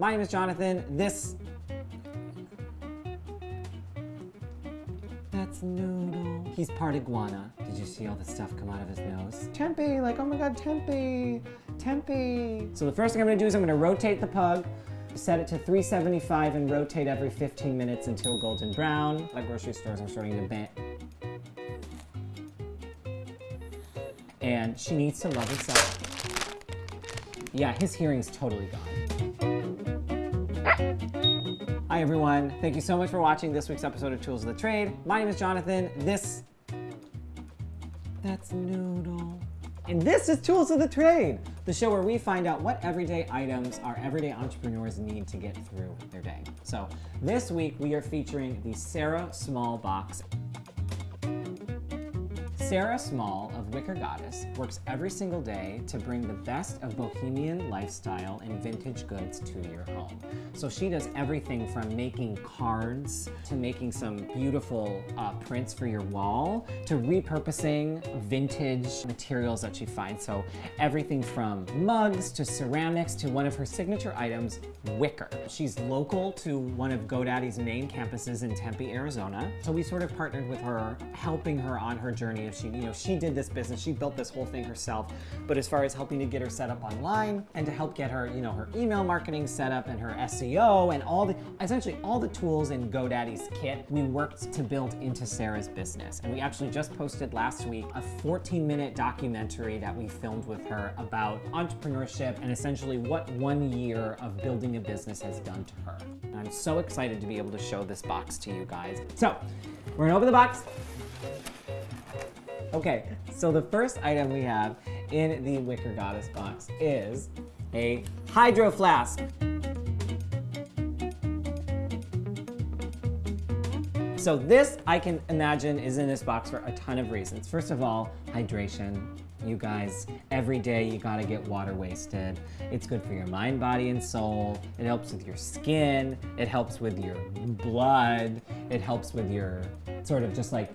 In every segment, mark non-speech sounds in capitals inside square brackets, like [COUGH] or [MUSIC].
My name is Jonathan. This... That's Noodle. He's part iguana. Did you see all the stuff come out of his nose? Tempe, like, oh my god, Tempe, Tempe. So the first thing I'm gonna do is I'm gonna rotate the pug, set it to 375 and rotate every 15 minutes until golden brown. Like grocery stores are starting to ban. And she needs to love herself. Yeah, his hearing's totally gone. Hi everyone, thank you so much for watching this week's episode of Tools of the Trade. My name is Jonathan. This, that's Noodle. And this is Tools of the Trade, the show where we find out what everyday items our everyday entrepreneurs need to get through their day. So this week we are featuring the Sarah Small Box. Sarah Small Wicker Goddess works every single day to bring the best of bohemian lifestyle and vintage goods to your home. So she does everything from making cards to making some beautiful uh, prints for your wall to repurposing vintage materials that she finds. So everything from mugs to ceramics to one of her signature items, wicker. She's local to one of GoDaddy's main campuses in Tempe, Arizona. So we sort of partnered with her, helping her on her journey If she, you know, she did this business, she built this whole thing herself. But as far as helping to get her set up online and to help get her, you know, her email marketing set up and her SEO and all the, essentially all the tools in GoDaddy's kit, we worked to build into Sarah's business. And we actually just posted last week a 14 minute documentary that we filmed with her about entrepreneurship and essentially what one year of building a business has done to her. And I'm so excited to be able to show this box to you guys. So we're gonna open the box. Okay, so the first item we have in the Wicker Goddess box is a hydro flask. So this, I can imagine, is in this box for a ton of reasons. First of all, hydration. You guys, every day you gotta get water wasted. It's good for your mind, body, and soul. It helps with your skin. It helps with your blood. It helps with your sort of just like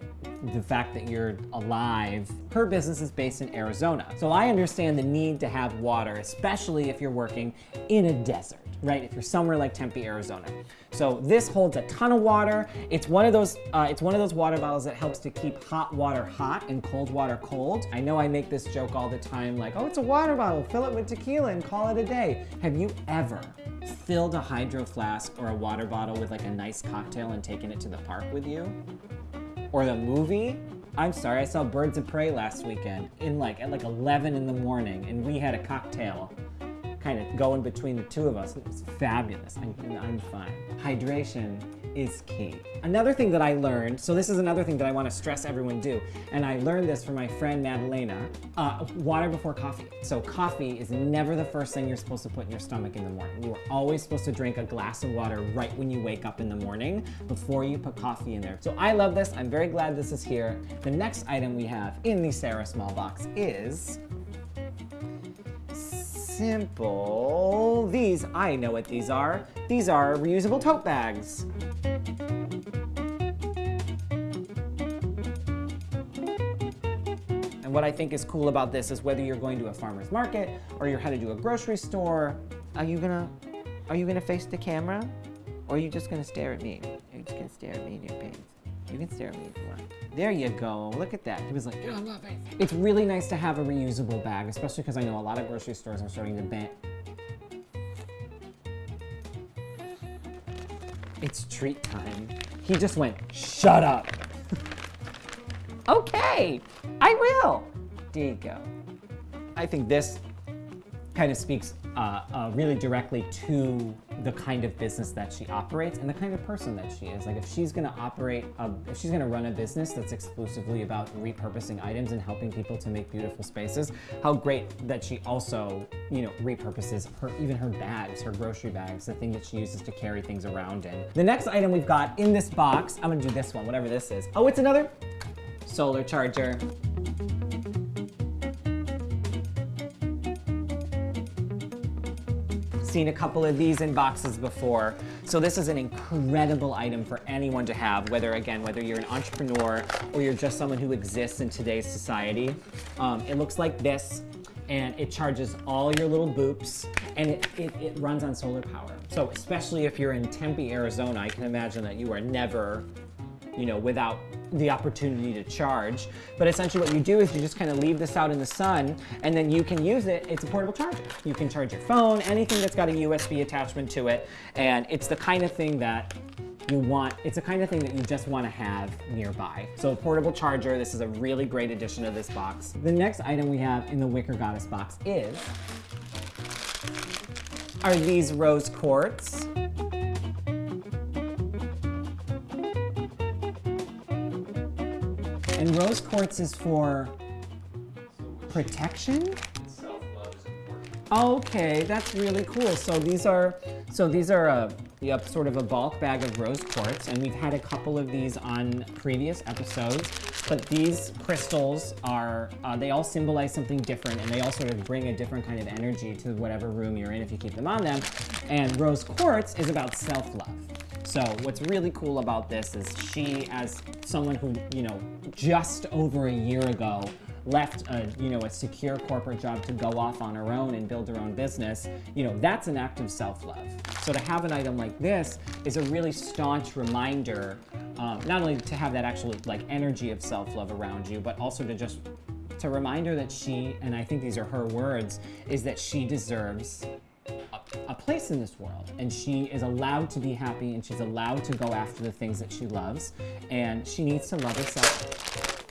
the fact that you're alive. Her business is based in Arizona. So I understand the need to have water, especially if you're working in a desert, right? If you're somewhere like Tempe, Arizona. So this holds a ton of water. It's one of those, uh, it's one of those water bottles that helps to keep hot water hot and cold water cold. I know I make this joke all the time, like, oh, it's a water bottle, fill it with tequila and call it a day. Have you ever filled a hydro flask or a water bottle with like a nice cocktail and taken it to the park with you? Or the movie. I'm sorry, I saw Birds of Prey last weekend in like at like 11 in the morning and we had a cocktail kind of going between the two of us. It was fabulous. I'm, I'm fine. Hydration is key. Another thing that I learned, so this is another thing that I want to stress everyone do, and I learned this from my friend Madalena, uh, water before coffee. So coffee is never the first thing you're supposed to put in your stomach in the morning. You are always supposed to drink a glass of water right when you wake up in the morning before you put coffee in there. So I love this. I'm very glad this is here. The next item we have in the Sarah Small box is simple. These, I know what these are. These are reusable tote bags. And what I think is cool about this is whether you're going to a farmer's market or you're headed to a grocery store, are you gonna, are you gonna face the camera? Or are you just gonna stare at me? Are you just gonna stare at me in your pants? You can stare at me if you want. There you go. Look at that. He was like, I love it. It's really nice to have a reusable bag, especially because I know a lot of grocery stores are starting to ban. It's treat time. He just went, shut up. [LAUGHS] okay, I will. There you go. I think this kind of speaks uh, uh, really directly to the kind of business that she operates and the kind of person that she is. Like if she's gonna operate, a, if she's gonna run a business that's exclusively about repurposing items and helping people to make beautiful spaces, how great that she also, you know, repurposes her, even her bags, her grocery bags, the thing that she uses to carry things around in. The next item we've got in this box, I'm gonna do this one, whatever this is. Oh, it's another solar charger. Seen a couple of these in boxes before. So this is an incredible item for anyone to have, whether, again, whether you're an entrepreneur or you're just someone who exists in today's society. Um, it looks like this. and it charges all your little boops and it, it, it runs on solar power. So especially if you're in Tempe, Arizona, I can imagine that you are never you know, without the opportunity to charge. But essentially what you do is you just kind of leave this out in the sun and then you can use it. It's a portable charger. You can charge your phone, anything that's got a USB attachment to it. And it's the kind of thing that you want, it's the kind of thing that you just want to have nearby. So a portable charger, this is a really great addition to this box. The next item we have in the Wicker Goddess box is, are these rose quartz. And rose quartz is for protection? Okay, that's really cool. So these are, so these are a, yep, sort of a bulk bag of rose quartz, and we've had a couple of these on previous episodes. But these crystals are, uh, they all symbolize something different, and they all sort of bring a different kind of energy to whatever room you're in if you keep them on them. And rose quartz is about self-love. So what's really cool about this is she, as someone who, you know, just over a year ago left a, you know, a secure corporate job to go off on her own and build her own business, you know, that's an act of self-love. So to have an item like this is a really staunch reminder, um, not only to have that actual like energy of self-love around you, but also to just to remind her that she, and I think these are her words, is that she deserves a place in this world and she is allowed to be happy and she's allowed to go after the things that she loves and she needs to love herself.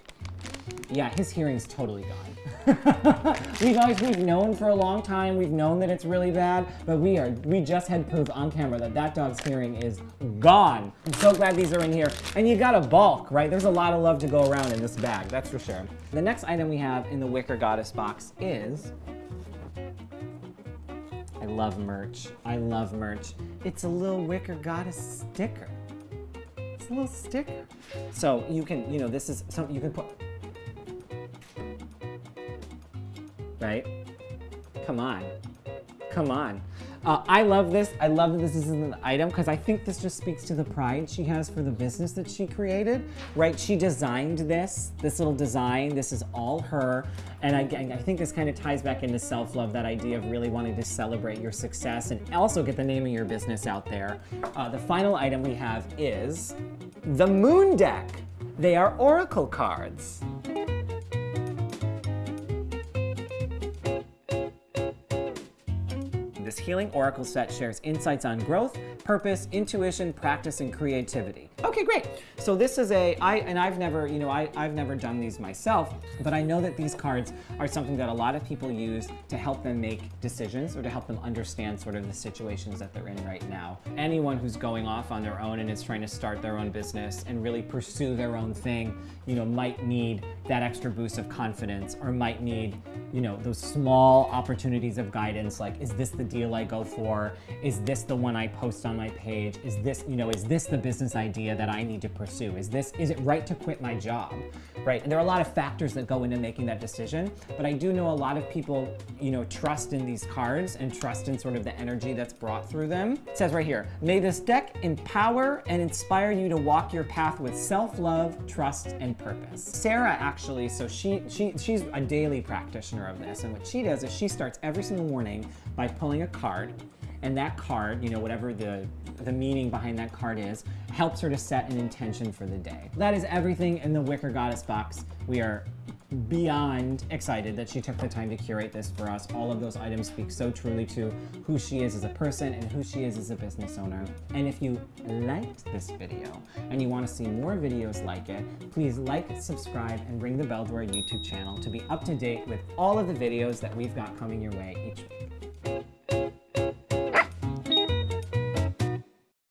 Yeah, his hearing's totally gone. [LAUGHS] we guys, we've known for a long time, we've known that it's really bad, but we are, we just had proof on camera that that dog's hearing is gone. I'm so glad these are in here. And you got a bulk, right? There's a lot of love to go around in this bag, that's for sure. The next item we have in the Wicker Goddess box is I love merch. I love merch. It's a little wicker goddess sticker. It's a little sticker. So you can, you know, this is something you can put. Right? Come on. Come on. Uh, I love this. I love that this is an item because I think this just speaks to the pride she has for the business that she created, right? She designed this, this little design. This is all her. And I, I think this kind of ties back into self-love, that idea of really wanting to celebrate your success and also get the name of your business out there. Uh, the final item we have is the Moon Deck. They are oracle cards. This Healing Oracle set shares insights on growth, purpose, intuition, practice, and creativity. Okay, great. So this is a, I, and I've never, you know, I, I've never done these myself, but I know that these cards are something that a lot of people use to help them make decisions or to help them understand sort of the situations that they're in right now. Anyone who's going off on their own and is trying to start their own business and really pursue their own thing, you know, might need that extra boost of confidence or might need, you know, those small opportunities of guidance like, is this the deal I go for? Is this the one I post on my page? Is this, you know, is this the business idea that I need to pursue? Is this, is it right to quit my job? Right, and there are a lot of factors that go into making that decision, but I do know a lot of people, you know, trust in these cards and trust in sort of the energy that's brought through them. It says right here, may this deck empower and inspire you to walk your path with self-love, trust, and purpose. Sarah actually, so she, she, she's a daily practitioner of this, and what she does is she starts every single morning by pulling a card, and that card, you know, whatever the, the meaning behind that card is, helps her to set an intention for the day. That is everything in the Wicker Goddess box. We are beyond excited that she took the time to curate this for us. All of those items speak so truly to who she is as a person and who she is as a business owner. And if you liked this video and you want to see more videos like it, please like, subscribe, and ring the bell to our YouTube channel to be up to date with all of the videos that we've got coming your way each week.